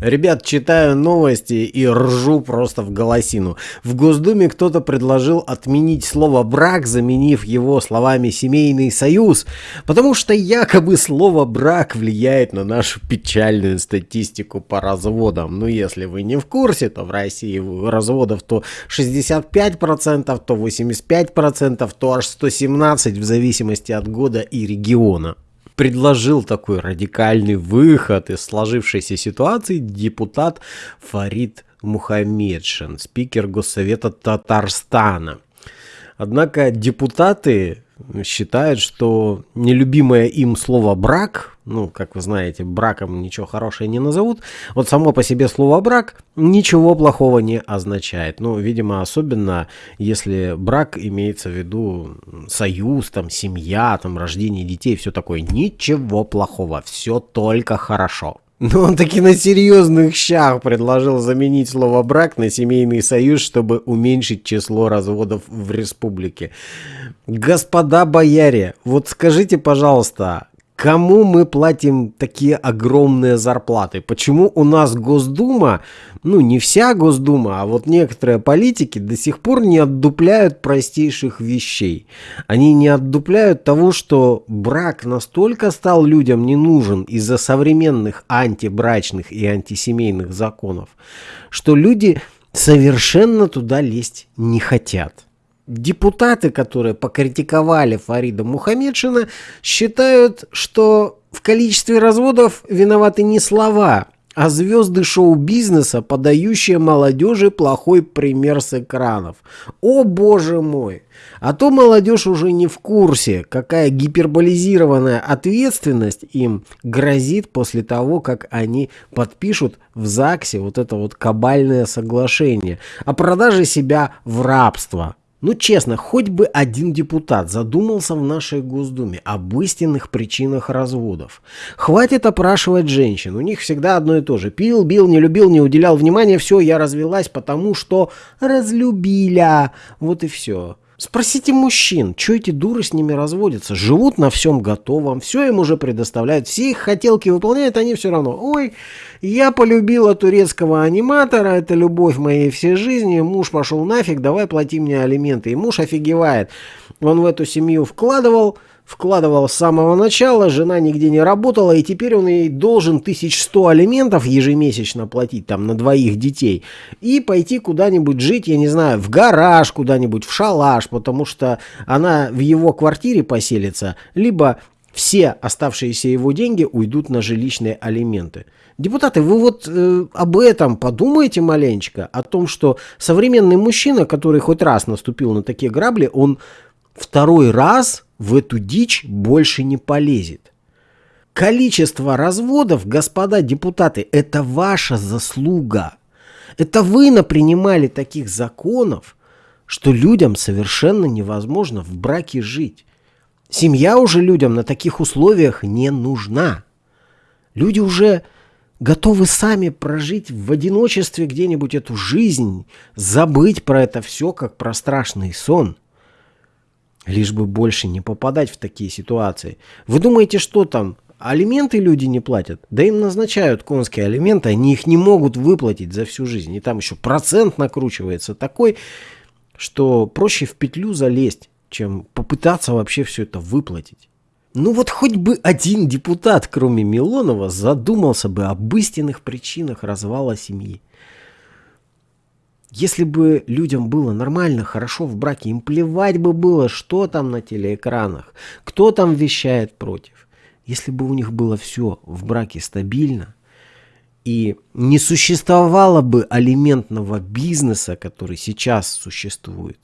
Ребят, читаю новости и ржу просто в голосину. В Госдуме кто-то предложил отменить слово «брак», заменив его словами «семейный союз», потому что якобы слово «брак» влияет на нашу печальную статистику по разводам. Ну, если вы не в курсе, то в России разводов то 65%, то 85%, то аж 117% в зависимости от года и региона предложил такой радикальный выход из сложившейся ситуации депутат Фарид Мухаммедшин, спикер Госсовета Татарстана. Однако депутаты считают, что нелюбимое им слово «брак», ну, как вы знаете, браком ничего хорошего не назовут, вот само по себе слово «брак» ничего плохого не означает. Ну, видимо, особенно если брак имеется в виду союз, там, семья, там, рождение детей, все такое. Ничего плохого, все только хорошо. Но он таки на серьезных щах предложил заменить слово «брак» на «семейный союз», чтобы уменьшить число разводов в республике. Господа бояре, вот скажите, пожалуйста, кому мы платим такие огромные зарплаты? Почему у нас Госдума, ну не вся Госдума, а вот некоторые политики до сих пор не отдупляют простейших вещей? Они не отдупляют того, что брак настолько стал людям не нужен из-за современных антибрачных и антисемейных законов, что люди совершенно туда лезть не хотят депутаты, которые покритиковали Фарида Мухаммедшина, считают, что в количестве разводов виноваты не слова, а звезды шоу-бизнеса, подающие молодежи плохой пример с экранов. О боже мой! А то молодежь уже не в курсе, какая гиперболизированная ответственность им грозит после того, как они подпишут в ЗАГСе вот это вот кабальное соглашение о продаже себя в рабство. Ну честно, хоть бы один депутат задумался в нашей Госдуме об истинных причинах разводов. Хватит опрашивать женщин, у них всегда одно и то же. Пил, бил, не любил, не уделял внимания, все, я развелась, потому что разлюбиля. Вот и все. Спросите мужчин, что эти дуры с ними разводятся? Живут на всем готовом, все им уже предоставляют, все их хотелки выполняют, они все равно. Ой, я полюбила турецкого аниматора, это любовь моей всей жизни, муж пошел нафиг, давай плати мне алименты. И муж офигевает. Он в эту семью вкладывал, вкладывал с самого начала, жена нигде не работала, и теперь он ей должен 1100 алиментов ежемесячно платить там на двоих детей и пойти куда-нибудь жить, я не знаю, в гараж куда-нибудь, в шалаш, потому что она в его квартире поселится, либо все оставшиеся его деньги уйдут на жилищные алименты. Депутаты, вы вот э, об этом подумайте маленечко, о том, что современный мужчина, который хоть раз наступил на такие грабли, он второй раз в эту дичь больше не полезет. Количество разводов, господа депутаты, это ваша заслуга. Это вы напринимали таких законов, что людям совершенно невозможно в браке жить. Семья уже людям на таких условиях не нужна. Люди уже готовы сами прожить в одиночестве где-нибудь эту жизнь, забыть про это все, как про страшный сон – Лишь бы больше не попадать в такие ситуации. Вы думаете, что там? Алименты люди не платят. Да им назначают конские алименты, они их не могут выплатить за всю жизнь. И там еще процент накручивается такой, что проще в петлю залезть, чем попытаться вообще все это выплатить. Ну вот хоть бы один депутат, кроме Милонова, задумался бы об истинных причинах развала семьи. Если бы людям было нормально, хорошо в браке, им плевать бы было, что там на телеэкранах, кто там вещает против. Если бы у них было все в браке стабильно, и не существовало бы алиментного бизнеса, который сейчас существует,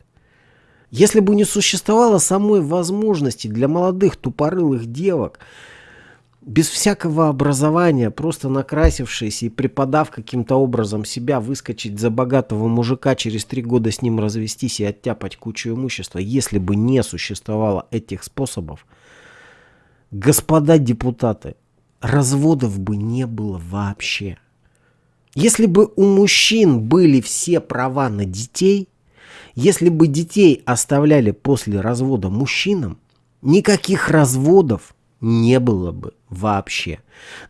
если бы не существовало самой возможности для молодых тупорылых девок без всякого образования, просто накрасившись и преподав каким-то образом себя выскочить за богатого мужика, через три года с ним развестись и оттяпать кучу имущества, если бы не существовало этих способов, господа депутаты, разводов бы не было вообще. Если бы у мужчин были все права на детей, если бы детей оставляли после развода мужчинам, никаких разводов не было бы. Вообще.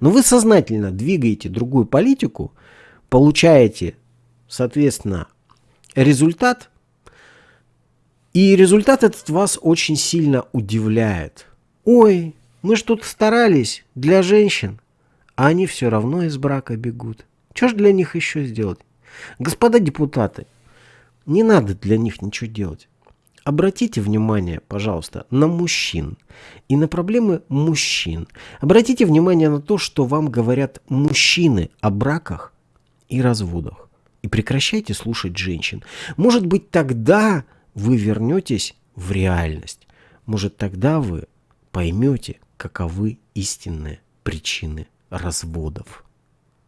Но вы сознательно двигаете другую политику, получаете, соответственно, результат, и результат этот вас очень сильно удивляет. Ой, мы ж тут старались для женщин, а они все равно из брака бегут. Что ж для них еще сделать? Господа депутаты, не надо для них ничего делать. Обратите внимание, пожалуйста, на мужчин и на проблемы мужчин. Обратите внимание на то, что вам говорят мужчины о браках и разводах. И прекращайте слушать женщин. Может быть, тогда вы вернетесь в реальность. Может, тогда вы поймете, каковы истинные причины разводов.